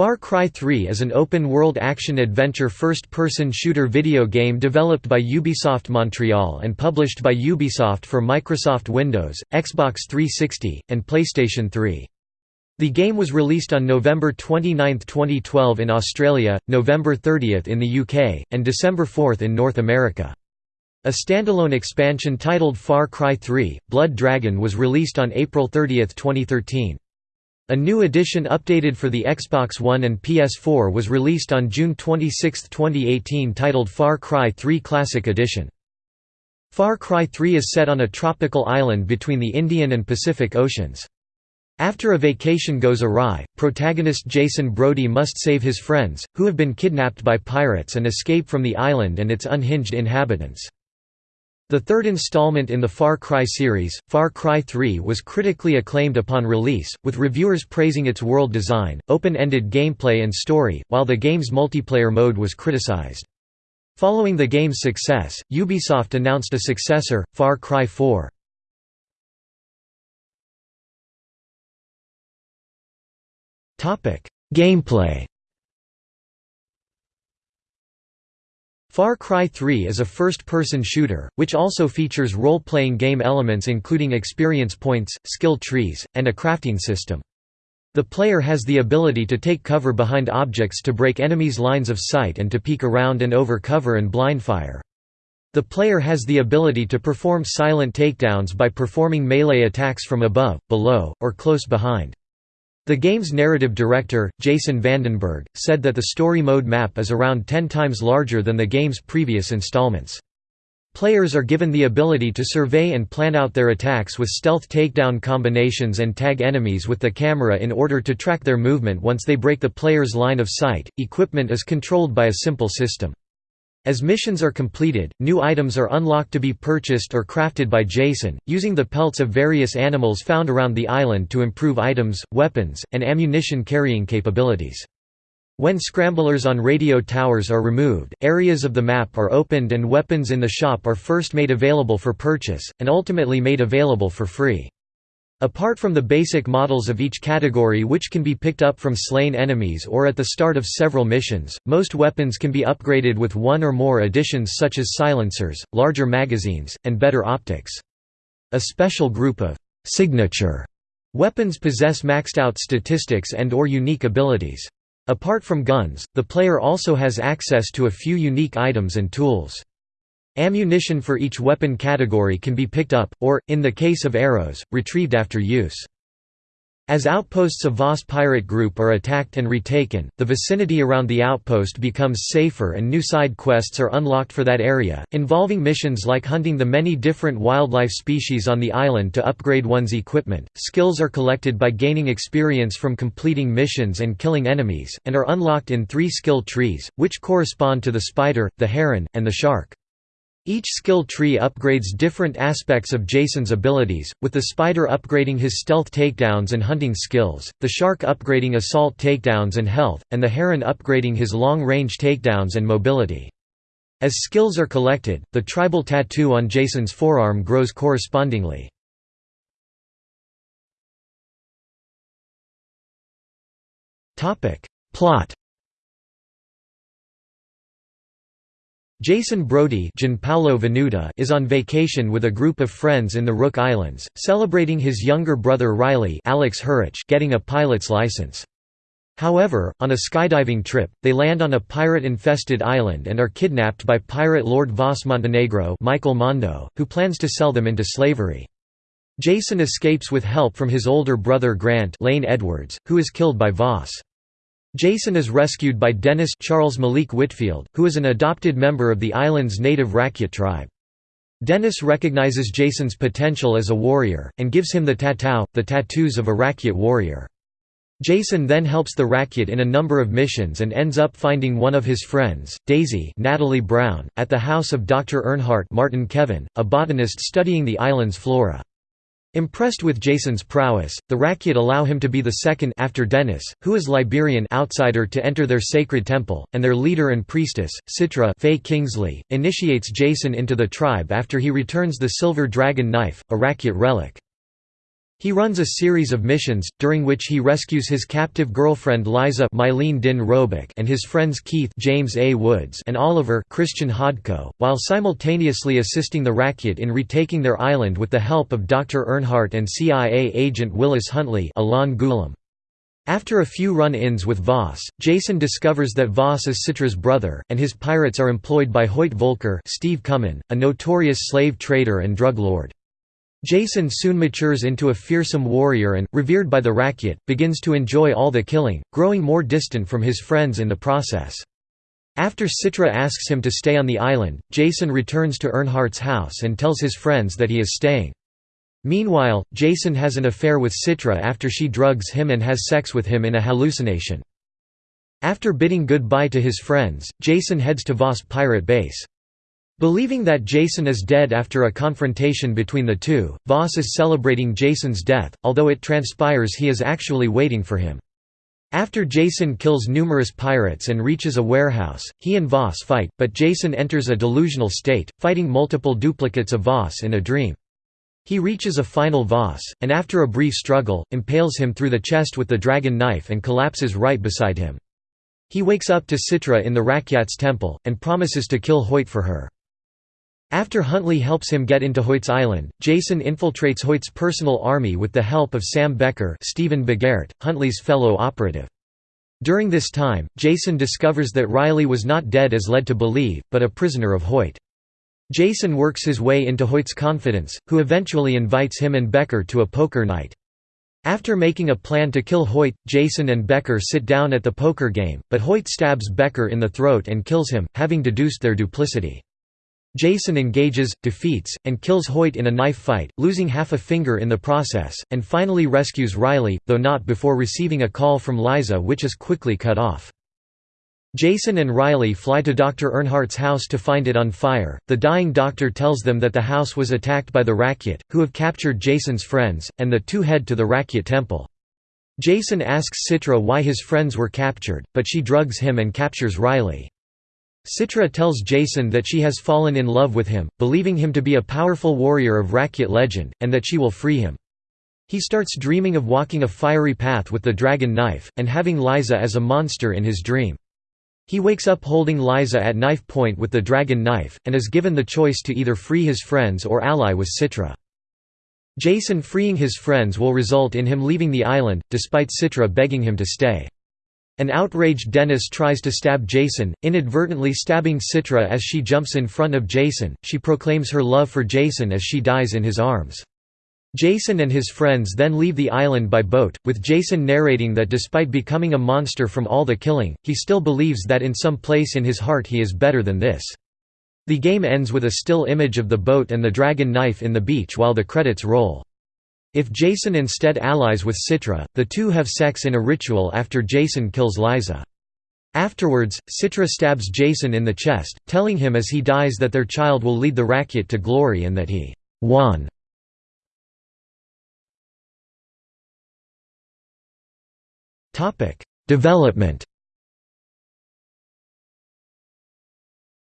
Far Cry 3 is an open-world action-adventure first-person shooter video game developed by Ubisoft Montreal and published by Ubisoft for Microsoft Windows, Xbox 360, and PlayStation 3. The game was released on November 29, 2012 in Australia, November 30 in the UK, and December 4 in North America. A standalone expansion titled Far Cry 3, Blood Dragon was released on April 30, 2013. A new edition updated for the Xbox One and PS4 was released on June 26, 2018 titled Far Cry 3 Classic Edition. Far Cry 3 is set on a tropical island between the Indian and Pacific Oceans. After a vacation goes awry, protagonist Jason Brody must save his friends, who have been kidnapped by pirates and escape from the island and its unhinged inhabitants. The third installment in the Far Cry series, Far Cry 3 was critically acclaimed upon release, with reviewers praising its world design, open-ended gameplay and story, while the game's multiplayer mode was criticized. Following the game's success, Ubisoft announced a successor, Far Cry 4. Gameplay Far Cry 3 is a first-person shooter, which also features role-playing game elements including experience points, skill trees, and a crafting system. The player has the ability to take cover behind objects to break enemies' lines of sight and to peek around and over cover and blindfire. The player has the ability to perform silent takedowns by performing melee attacks from above, below, or close behind. The game's narrative director, Jason VandenBerghe, said that the story mode map is around 10 times larger than the game's previous installments. Players are given the ability to survey and plan out their attacks with stealth takedown combinations and tag enemies with the camera in order to track their movement once they break the player's line of sight. Equipment is controlled by a simple system. As missions are completed, new items are unlocked to be purchased or crafted by Jason, using the pelts of various animals found around the island to improve items, weapons, and ammunition carrying capabilities. When scramblers on radio towers are removed, areas of the map are opened and weapons in the shop are first made available for purchase, and ultimately made available for free. Apart from the basic models of each category which can be picked up from slain enemies or at the start of several missions, most weapons can be upgraded with one or more additions such as silencers, larger magazines, and better optics. A special group of «signature» weapons possess maxed-out statistics and or unique abilities. Apart from guns, the player also has access to a few unique items and tools. Ammunition for each weapon category can be picked up, or, in the case of arrows, retrieved after use. As outposts of Vaas pirate group are attacked and retaken, the vicinity around the outpost becomes safer and new side quests are unlocked for that area, involving missions like hunting the many different wildlife species on the island to upgrade one's equipment. Skills are collected by gaining experience from completing missions and killing enemies, and are unlocked in three skill trees, which correspond to the spider, the heron, and the shark. Each skill tree upgrades different aspects of Jason's abilities, with the spider upgrading his stealth takedowns and hunting skills, the shark upgrading assault takedowns and health, and the heron upgrading his long-range takedowns and mobility. As skills are collected, the tribal tattoo on Jason's forearm grows correspondingly. Plot Jason Brody Venuta is on vacation with a group of friends in the Rook Islands, celebrating his younger brother Riley Alex Hurich getting a pilot's license. However, on a skydiving trip, they land on a pirate-infested island and are kidnapped by pirate Lord Vaas Montenegro Michael Mando, who plans to sell them into slavery. Jason escapes with help from his older brother Grant Lane Edwards, who is killed by Vaas. Jason is rescued by Dennis Charles Malik Whitfield, who is an adopted member of the island's native Rakyat tribe. Dennis recognizes Jason's potential as a warrior, and gives him the tatau, the tattoos of a Rakyat warrior. Jason then helps the Rakyat in a number of missions and ends up finding one of his friends, Daisy Natalie Brown, at the house of Dr. Earnhardt Martin Kevan, a botanist studying the island's flora. Impressed with Jason's prowess, the Rakyat allow him to be the second after Dennis, who is Liberian outsider to enter their sacred temple, and their leader and priestess, Citra Faye Kingslee, initiates Jason into the tribe after he returns the silver dragon knife, a Rakyat relic. He runs a series of missions, during which he rescues his captive girlfriend Liza Din Roebuck and his friends Keith James A. Woods and Oliver Christian Hodko, while simultaneously assisting the Rakyat in retaking their island with the help of Dr. Earnhardt and CIA agent Willis Huntley Alon Gulam. After a few run-ins with Vaas, Jason discovers that Vaas is Citra's brother, and his pirates are employed by Hoyt Volker Steve Cumyn, a notorious slave trader and drug lord. Jason soon matures into a fearsome warrior and, revered by the Rakyat, begins to enjoy all the killing, growing more distant from his friends in the process. After Citra asks him to stay on the island, Jason returns to Earnhardt's house and tells his friends that he is staying. Meanwhile, Jason has an affair with Citra after she drugs him and has sex with him in a hallucination. After bidding goodbye to his friends, Jason heads to Vaas pirate base. Believing that Jason is dead after a confrontation between the two, Vaas is celebrating Jason's death, although it transpires he is actually waiting for him. After Jason kills numerous pirates and reaches a warehouse, he and Vaas fight, but Jason enters a delusional state, fighting multiple duplicates of Vaas in a dream. He reaches a final Vaas, and after a brief struggle, impales him through the chest with the dragon knife and collapses right beside him. He wakes up to Citra in the Rakyat's temple, and promises to kill Hoyt for her. After Huntley helps him get into Hoyt's island, Jason infiltrates Hoyt's personal army with the help of Sam Becker Stephen Bogaert, Huntley's fellow operative. During this time, Jason discovers that Riley was not dead as led to believe, but a prisoner of Hoyt. Jason works his way into Hoyt's confidence, who eventually invites him and Becker to a poker night. After making a plan to kill Hoyt, Jason and Becker sit down at the poker game, but Hoyt stabs Becker in the throat and kills him, having deduced their duplicity. Jason engages, defeats, and kills Hoyt in a knife fight, losing half a finger in the process, and finally rescues Riley, though not before receiving a call from Liza which is quickly cut off. Jason and Riley fly to Dr. Earnhardt's house to find it on fire. The dying doctor tells them that the house was attacked by the Rakyat, who have captured Jason's friends, and the two head to the Rakyat temple. Jason asks Citra why his friends were captured, but she drugs him and captures Riley. Citra tells Jason that she has fallen in love with him, believing him to be a powerful warrior of Rakyat legend, and that she will free him. He starts dreaming of walking a fiery path with the dragon knife, and having Liza as a monster in his dream. He wakes up holding Liza at knife point with the dragon knife, and is given the choice to either free his friends or ally with Citra. Jason freeing his friends will result in him leaving the island, despite Citra begging him to stay. An outraged Dennis tries to stab Jason, inadvertently stabbing Citra as she jumps in front of Jason. She proclaims her love for Jason as she dies in his arms. Jason and his friends then leave the island by boat, with Jason narrating that despite becoming a monster from all the killing, he still believes that in some place in his heart he is better than this. The game ends with a still image of the boat and the dragon knife in the beach while the credits roll. If Jason instead allies with Citra, the two have sex in a ritual after Jason kills Liza. Afterwards, Citra stabs Jason in the chest, telling him as he dies that their child will lead the Rakyat to glory and that he won. Development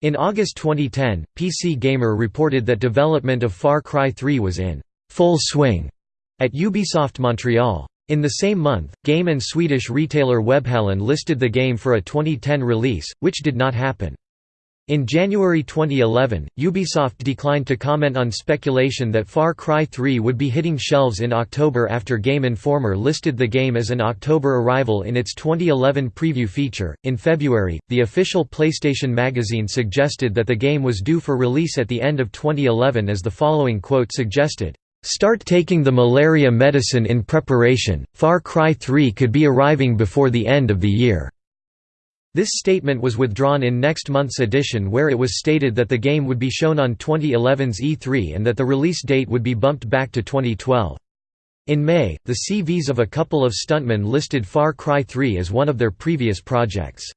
In August 2010, PC Gamer reported that development of Far Cry 3 was in full swing at Ubisoft Montreal. In the same month, game and Swedish retailer Webhallen listed the game for a 2010 release, which did not happen. In January 2011, Ubisoft declined to comment on speculation that Far Cry 3 would be hitting shelves in October after Game Informer listed the game as an October arrival in its 2011 preview feature. In February, the official PlayStation magazine suggested that the game was due for release at the end of 2011 as the following quote suggested. Start taking the malaria medicine in preparation, Far Cry 3 could be arriving before the end of the year." This statement was withdrawn in next month's edition where it was stated that the game would be shown on 2011's E3 and that the release date would be bumped back to 2012. In May, the CVs of a couple of stuntmen listed Far Cry 3 as one of their previous projects.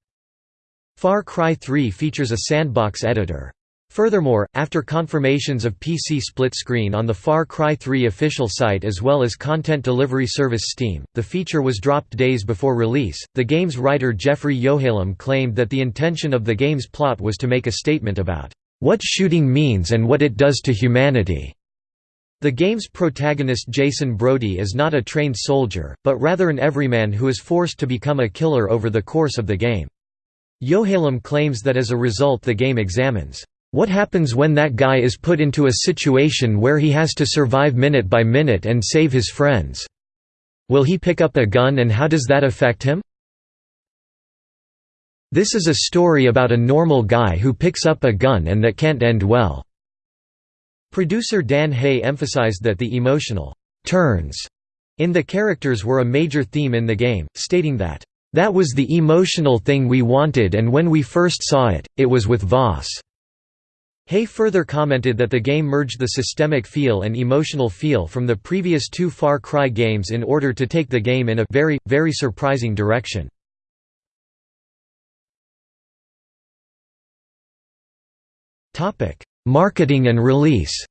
Far Cry 3 features a sandbox editor. Furthermore, after confirmations of PC split screen on the Far Cry 3 official site as well as content delivery service Steam, the feature was dropped days before release. The game's writer Jeffrey Yohalem claimed that the intention of the game's plot was to make a statement about what shooting means and what it does to humanity. The game's protagonist Jason Brody is not a trained soldier, but rather an everyman who is forced to become a killer over the course of the game. Yohalem claims that as a result the game examines, "...what happens when that guy is put into a situation where he has to survive minute by minute and save his friends. Will he pick up a gun and how does that affect him?" This is a story about a normal guy who picks up a gun and that can't end well. Producer Dan Hay emphasized that the emotional turns in the characters were a major theme in the game, stating that, "...that was the emotional thing we wanted and when we first saw it, it was with Vaas." Hay further commented that the game merged the systemic feel and emotional feel from the previous two Far Cry games in order to take the game in a very, very surprising direction. Marketing and release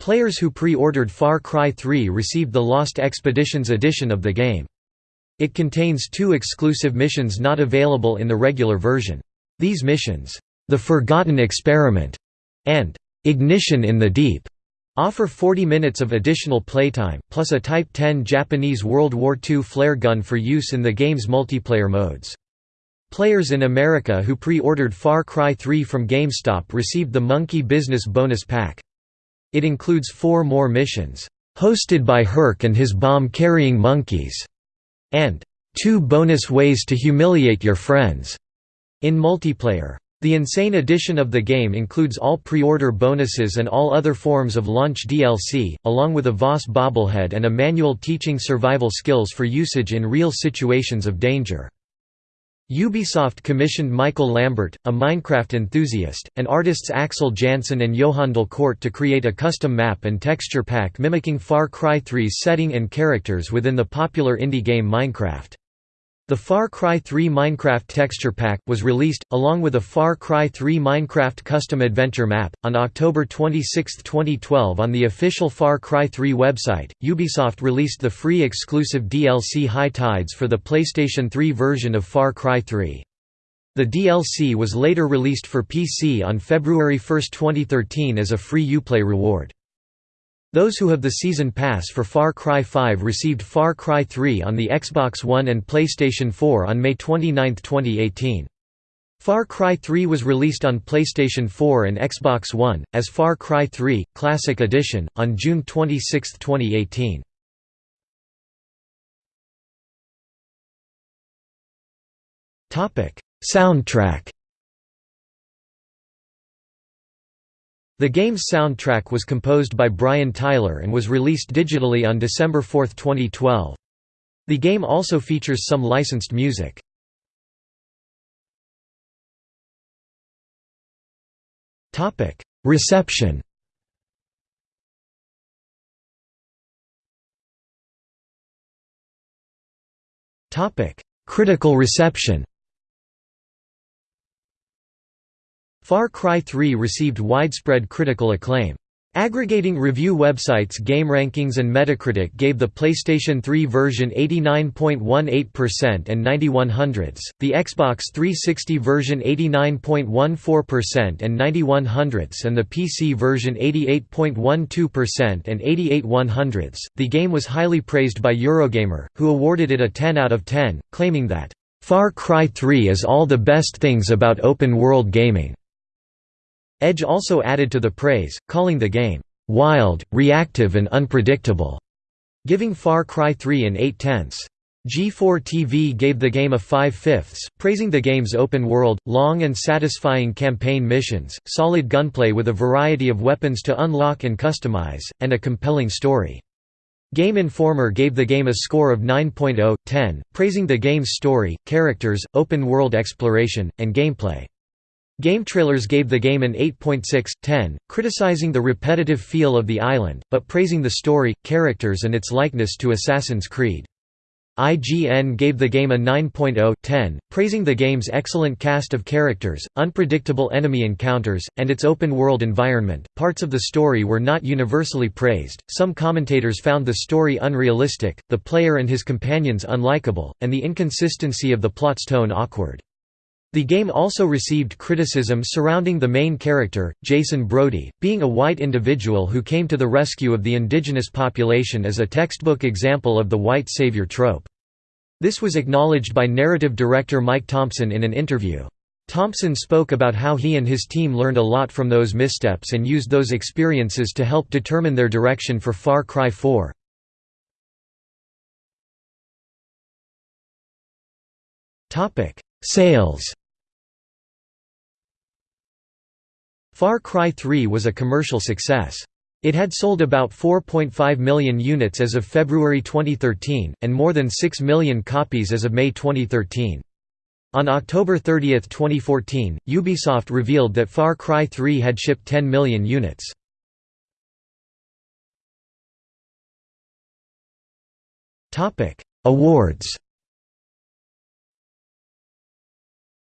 Players who pre-ordered Far Cry 3 received the Lost Expeditions edition of the game. It contains two exclusive missions not available in the regular version. These missions, The Forgotten Experiment and Ignition in the Deep, offer 40 minutes of additional playtime, plus a Type 10 Japanese World War II flare gun for use in the game's multiplayer modes. Players in America who pre-ordered Far Cry 3 from GameStop received the Monkey Business Bonus Pack. It includes four more missions, "'Hosted by Herc and his bomb-carrying monkeys' and two bonus ways to humiliate your friends' in multiplayer. The Insane edition of the game includes all pre-order bonuses and all other forms of launch DLC, along with a Vaas bobblehead and a manual teaching survival skills for usage in real situations of danger. Ubisoft commissioned Michael Lambert, a Minecraft enthusiast, and artists Axel Jansen and Johan Delcourt to create a custom map and texture pack mimicking Far Cry 3's setting and characters within the popular indie game Minecraft. The Far Cry 3 Minecraft Texture Pack, was released, along with a Far Cry 3 Minecraft Custom Adventure Map, on October 26, 2012 on the official Far Cry 3 website. Ubisoft released the free exclusive DLC High Tides for the PlayStation 3 version of Far Cry 3. The DLC was later released for PC on February 1, 2013 as a free Uplay reward. Those who have the Season Pass for Far Cry 5 received Far Cry 3 on the Xbox One and PlayStation 4 on May 29, 2018. Far Cry 3 was released on PlayStation 4 and Xbox One, as Far Cry 3, Classic Edition, on June 26, 2018. Soundtrack The game's soundtrack was composed by Brian Tyler and was released digitally on December 4, 2012. The game also features some licensed music. Reception Critical reception Far Cry 3 received widespread critical acclaim. Aggregating review websites GameRankings and Metacritic gave the PlayStation 3 version 89.18% and 91 hundredths, the Xbox 360 version 89.14% and 91 hundredths and the PC version 88.12% and 88 one hundredths. The game was highly praised by Eurogamer, who awarded it a 10 out of 10, claiming that, "...Far Cry 3 is all the best things about open-world gaming." Edge also added to the praise, calling the game, "...wild, reactive and unpredictable", giving Far Cry 3 an 8 tenths. G4 TV gave the game a 5 fifths, praising the game's open world, long and satisfying campaign missions, solid gunplay with a variety of weapons to unlock and customize, and a compelling story. Game Informer gave the game a score of 9.0, 10, praising the game's story, characters, open-world exploration, and gameplay. GameTrailers gave the game an 8.6, 10, criticizing the repetitive feel of the island, but praising the story, characters and its likeness to Assassin's Creed. IGN gave the game a 9.0, 10, praising the game's excellent cast of characters, unpredictable enemy encounters, and its open-world environment. Parts of the story were not universally praised. Some commentators found the story unrealistic, the player and his companions unlikable, and the inconsistency of the plot's tone awkward. The game also received criticism surrounding the main character, Jason Brody, being a white individual who came to the rescue of the indigenous population as a textbook example of the white savior trope. This was acknowledged by narrative director Mike Thompson in an interview. Thompson spoke about how he and his team learned a lot from those missteps and used those experiences to help determine their direction for Far Cry 4. Sales Far Cry 3 was a commercial success. It had sold about 4.5 million units as of February 2013, and more than 6 million copies as of May 2013. On October 30, 2014, Ubisoft revealed that Far Cry 3 had shipped 10 million units. Awards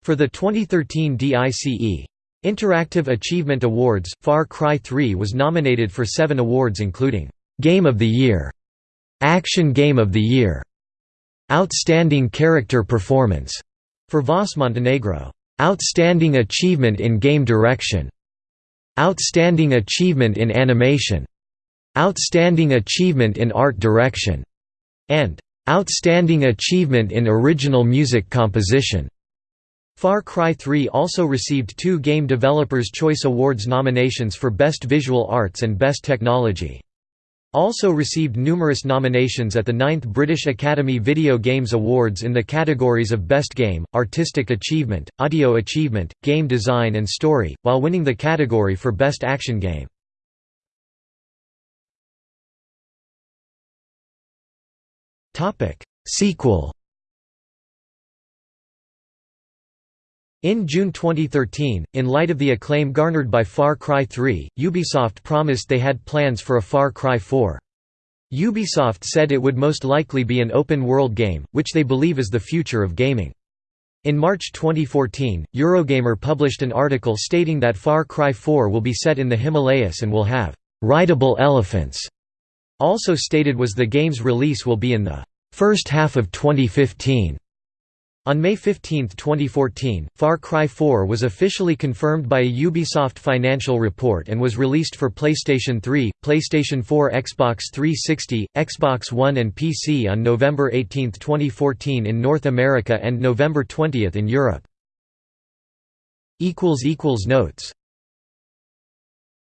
For the 2013 DICE Interactive Achievement Awards, Far Cry 3 was nominated for seven awards including, "'Game of the Year", "'Action Game of the Year", "'Outstanding Character Performance' for Vaas Montenegro, "'Outstanding Achievement in Game Direction", "'Outstanding Achievement in Animation", "'Outstanding Achievement in Art Direction", and "'Outstanding Achievement in Original Music Composition'". Far Cry 3 also received two Game Developers' Choice Awards nominations for Best Visual Arts and Best Technology. Also received numerous nominations at the 9th British Academy Video Games Awards in the categories of Best Game, Artistic Achievement, Audio Achievement, Game Design and Story, while winning the category for Best Action Game. Sequel In June 2013, in light of the acclaim garnered by Far Cry 3, Ubisoft promised they had plans for a Far Cry 4. Ubisoft said it would most likely be an open-world game, which they believe is the future of gaming. In March 2014, Eurogamer published an article stating that Far Cry 4 will be set in the Himalayas and will have «rideable elephants». Also stated was the game's release will be in the first half of 2015. On May 15, 2014, Far Cry 4 was officially confirmed by a Ubisoft financial report and was released for PlayStation 3, PlayStation 4 Xbox 360, Xbox One and PC on November 18, 2014 in North America and November 20 in Europe. Notes